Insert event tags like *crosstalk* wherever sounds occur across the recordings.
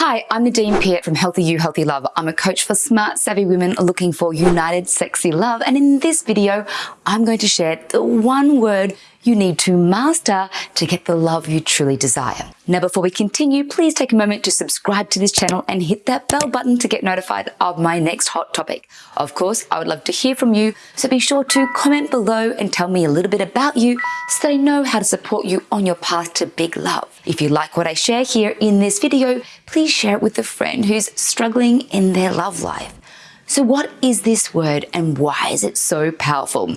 Hi, I'm Nadine Peart from Healthy You, Healthy Love. I'm a coach for smart, savvy women looking for united, sexy love. And in this video, I'm going to share the one word you need to master to get the love you truly desire. Now, before we continue, please take a moment to subscribe to this channel and hit that bell button to get notified of my next hot topic. Of course, I would love to hear from you, so be sure to comment below and tell me a little bit about you so I know how to support you on your path to big love. If you like what I share here in this video, please share it with a friend who's struggling in their love life. So what is this word and why is it so powerful?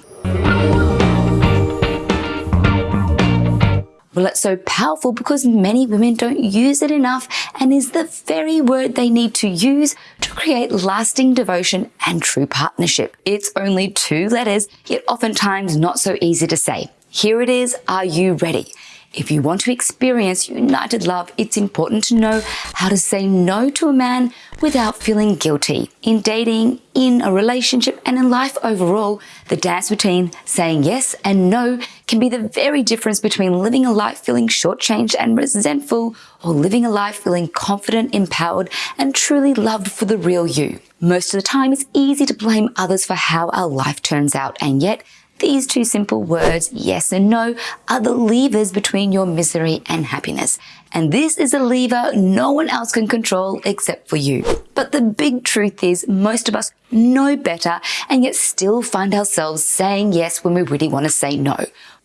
Well, it's so powerful because many women don't use it enough and is the very word they need to use to create lasting devotion and true partnership. It's only two letters, yet oftentimes not so easy to say. Here it is. Are you ready? If you want to experience united love, it's important to know how to say no to a man without feeling guilty. In dating, in a relationship, and in life overall, the dance between saying yes and no can be the very difference between living a life feeling shortchanged and resentful or living a life feeling confident, empowered, and truly loved for the real you. Most of the time, it's easy to blame others for how our life turns out, and yet these two simple words, yes and no, are the levers between your misery and happiness. And this is a lever no one else can control except for you. But the big truth is most of us know better and yet still find ourselves saying yes when we really want to say no.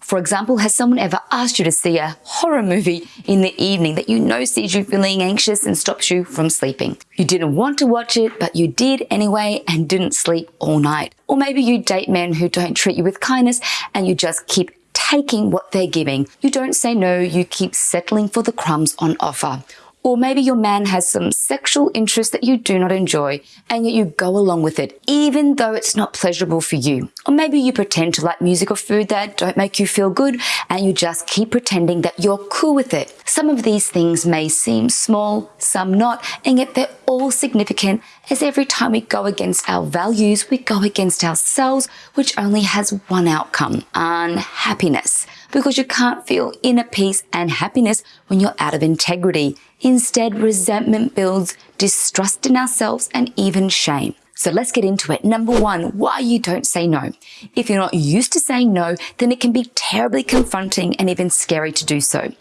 For example, has someone ever asked you to see a horror movie in the evening that you know sees you feeling anxious and stops you from sleeping? You didn't want to watch it, but you did anyway and didn't sleep all night. Or maybe you date men who don't treat you with kindness and you just keep taking what they're giving. You don't say no, you keep settling for the crumbs on offer. Or maybe your man has some sexual interest that you do not enjoy and yet you go along with it even though it's not pleasurable for you. Or maybe you pretend to like music or food that don't make you feel good and you just keep pretending that you're cool with it. Some of these things may seem small, some not, and yet they're all significant as every time we go against our values, we go against ourselves, which only has one outcome, unhappiness because you can't feel inner peace and happiness when you're out of integrity. Instead, resentment builds distrust in ourselves and even shame. So let's get into it. Number one, why you don't say no. If you're not used to saying no, then it can be terribly confronting and even scary to do so.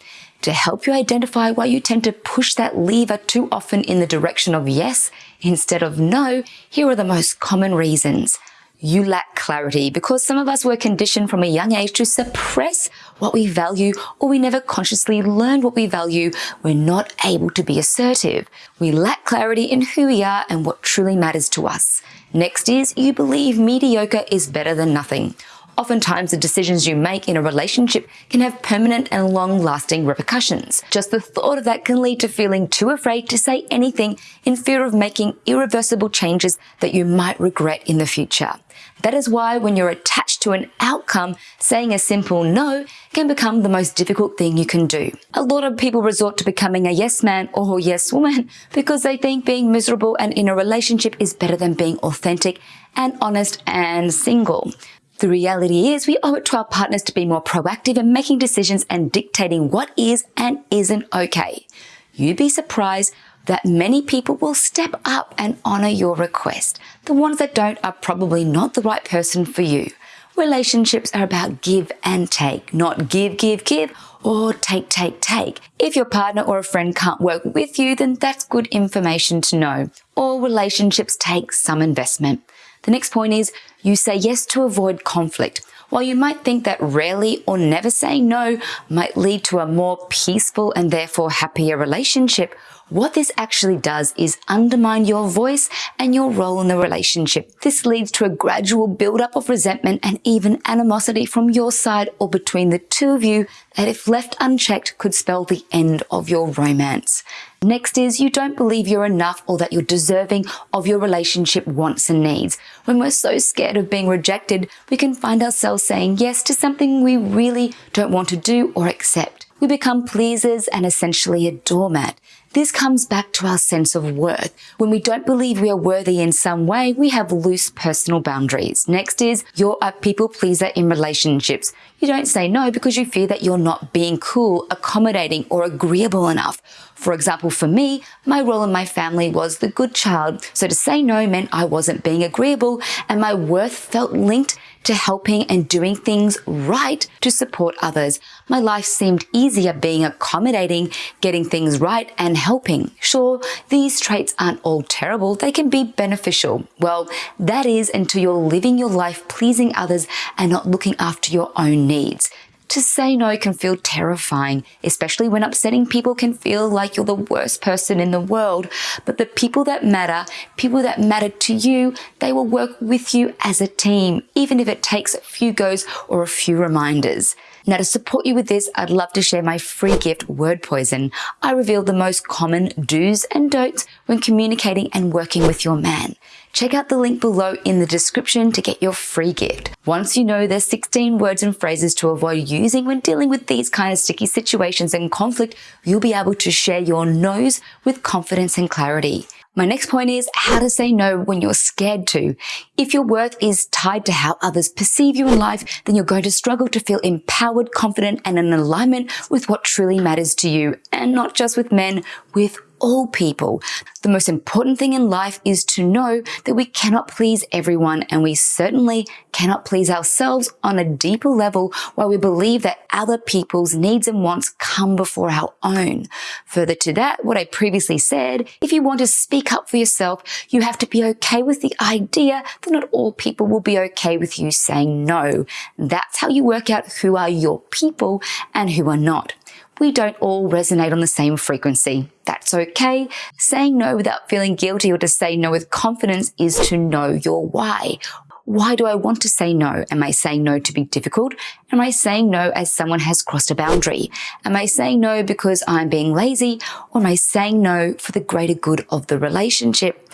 To help you identify why you tend to push that lever too often in the direction of yes instead of no, here are the most common reasons you lack clarity because some of us were conditioned from a young age to suppress what we value or we never consciously learned what we value. We're not able to be assertive. We lack clarity in who we are and what truly matters to us. Next is you believe mediocre is better than nothing. Oftentimes, the decisions you make in a relationship can have permanent and long lasting repercussions. Just the thought of that can lead to feeling too afraid to say anything in fear of making irreversible changes that you might regret in the future. That is why when you're attached to an outcome, saying a simple no can become the most difficult thing you can do. A lot of people resort to becoming a yes man or yes woman *laughs* because they think being miserable and in a relationship is better than being authentic and honest and single. The reality is we owe it to our partners to be more proactive in making decisions and dictating what is and isn't okay. You'd be surprised that many people will step up and honor your request. The ones that don't are probably not the right person for you. Relationships are about give and take, not give, give, give, or take, take, take. If your partner or a friend can't work with you, then that's good information to know. All relationships take some investment. The next point is you say yes to avoid conflict. While you might think that rarely or never saying no might lead to a more peaceful and therefore happier relationship, what this actually does is undermine your voice and your role in the relationship. This leads to a gradual buildup of resentment and even animosity from your side or between the two of you that if left unchecked could spell the end of your romance. Next is you don't believe you're enough or that you're deserving of your relationship wants and needs. When we're so scared of being rejected, we can find ourselves saying yes to something we really don't want to do or accept. We become pleasers and essentially a doormat. This comes back to our sense of worth. When we don't believe we are worthy in some way, we have loose personal boundaries. Next is you're a people pleaser in relationships. You don't say no because you fear that you're not being cool, accommodating, or agreeable enough. For example, for me, my role in my family was the good child. So to say no meant I wasn't being agreeable and my worth felt linked to helping and doing things right to support others. My life seemed easier being accommodating, getting things right and helping. Sure, these traits aren't all terrible. They can be beneficial. Well, that is until you're living your life pleasing others and not looking after your own needs. To say no can feel terrifying, especially when upsetting people can feel like you're the worst person in the world. But the people that matter, people that matter to you, they will work with you as a team, even if it takes a few goes or a few reminders. Now to support you with this, I'd love to share my free gift, Word Poison. I reveal the most common do's and don'ts when communicating and working with your man. Check out the link below in the description to get your free gift. Once you know there's 16 words and phrases to avoid using when dealing with these kind of sticky situations and conflict, you'll be able to share your no's with confidence and clarity. My next point is how to say no when you're scared to. If your worth is tied to how others perceive you in life, then you're going to struggle to feel empowered, confident, and in alignment with what truly matters to you. And not just with men, with all people. The most important thing in life is to know that we cannot please everyone and we certainly cannot please ourselves on a deeper level while we believe that other people's needs and wants come before our own. Further to that, what I previously said, if you want to speak up for yourself, you have to be okay with the idea that not all people will be okay with you saying no. That's how you work out who are your people and who are not we don't all resonate on the same frequency. That's okay. Saying no without feeling guilty or to say no with confidence is to know your why. Why do I want to say no? Am I saying no to be difficult? Am I saying no as someone has crossed a boundary? Am I saying no because I'm being lazy? Or am I saying no for the greater good of the relationship?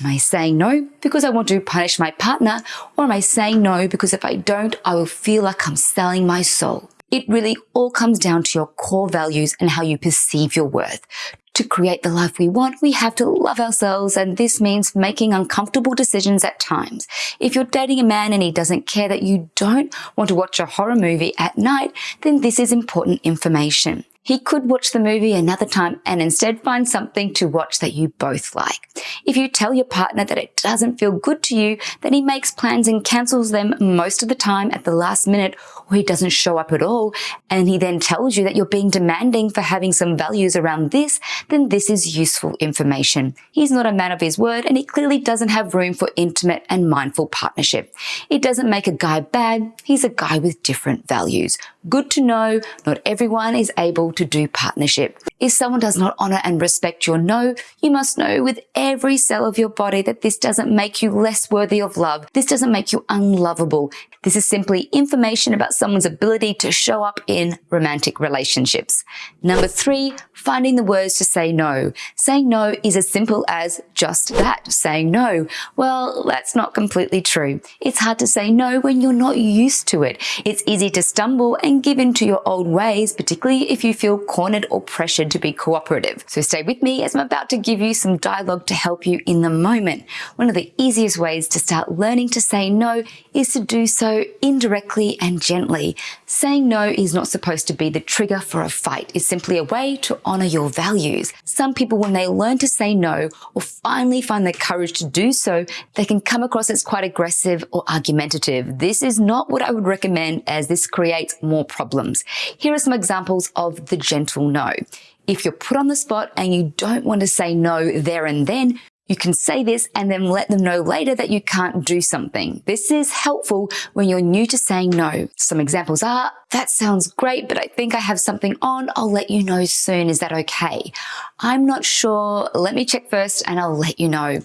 Am I saying no because I want to punish my partner? Or am I saying no because if I don't, I will feel like I'm selling my soul? It really all comes down to your core values and how you perceive your worth. To create the life we want, we have to love ourselves and this means making uncomfortable decisions at times. If you're dating a man and he doesn't care that you don't want to watch a horror movie at night, then this is important information. He could watch the movie another time and instead find something to watch that you both like. If you tell your partner that it doesn't feel good to you, then he makes plans and cancels them most of the time at the last minute or he doesn't show up at all and he then tells you that you're being demanding for having some values around this, then this is useful information. He's not a man of his word and he clearly doesn't have room for intimate and mindful partnership. It doesn't make a guy bad, he's a guy with different values. Good to know not everyone is able to do partnership. If someone does not honor and respect your no, you must know with every cell of your body that this doesn't make you less worthy of love. This doesn't make you unlovable. This is simply information about someone's ability to show up in romantic relationships. Number three, finding the words to say no. Saying no is as simple as just that, saying no. Well, that's not completely true. It's hard to say no when you're not used to it. It's easy to stumble and give in to your old ways, particularly if you feel cornered or pressured to be cooperative. So stay with me as I'm about to give you some dialogue to help you in the moment. One of the easiest ways to start learning to say no is to do so indirectly and gently. Saying no is not supposed to be the trigger for a fight. It's simply a way to honor your values. Some people, when they learn to say no or finally find the courage to do so, they can come across as quite aggressive or argumentative. This is not what I would recommend as this creates more problems. Here are some examples of the gentle no. If you're put on the spot and you don't want to say no there and then, you can say this and then let them know later that you can't do something. This is helpful when you're new to saying no. Some examples are, that sounds great, but I think I have something on. I'll let you know soon. Is that okay? I'm not sure. Let me check first and I'll let you know.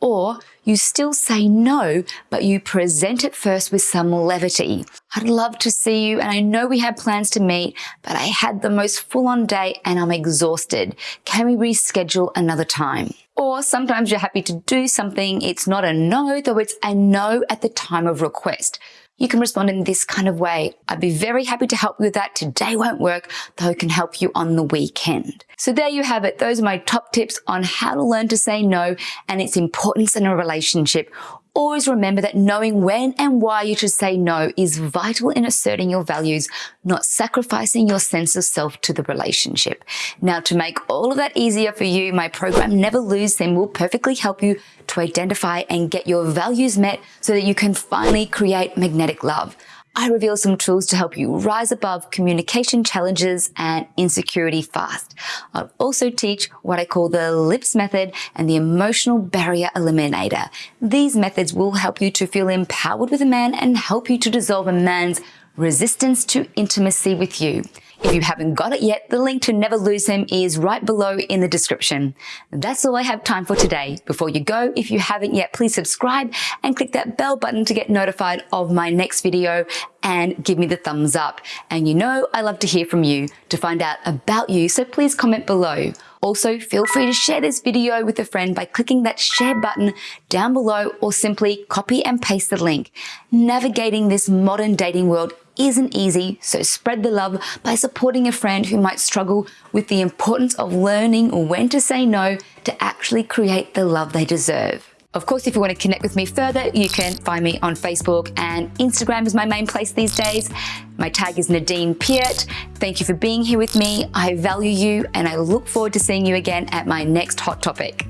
Or you still say no, but you present it first with some levity. I'd love to see you and I know we had plans to meet, but I had the most full on day and I'm exhausted. Can we reschedule another time? Or sometimes you're happy to do something. It's not a no, though it's a no at the time of request. You can respond in this kind of way. I'd be very happy to help you with that. Today won't work, though I can help you on the weekend. So there you have it. Those are my top tips on how to learn to say no and its importance in a relationship Always remember that knowing when and why you should say no is vital in asserting your values, not sacrificing your sense of self to the relationship. Now, to make all of that easier for you, my program Never Lose Him will perfectly help you to identify and get your values met so that you can finally create magnetic love. I reveal some tools to help you rise above communication challenges and insecurity fast. I'll also teach what I call the LIPS method and the emotional barrier eliminator. These methods will help you to feel empowered with a man and help you to dissolve a man's resistance to intimacy with you. If you haven't got it yet, the link to Never Lose Him is right below in the description. That's all I have time for today. Before you go, if you haven't yet, please subscribe and click that bell button to get notified of my next video and give me the thumbs up. And you know I love to hear from you to find out about you, so please comment below. Also, feel free to share this video with a friend by clicking that share button down below or simply copy and paste the link. Navigating this modern dating world isn't easy, so spread the love by supporting a friend who might struggle with the importance of learning when to say no to actually create the love they deserve. Of course, if you want to connect with me further, you can find me on Facebook and Instagram is my main place these days. My tag is Nadine Peart. Thank you for being here with me. I value you and I look forward to seeing you again at my next hot topic.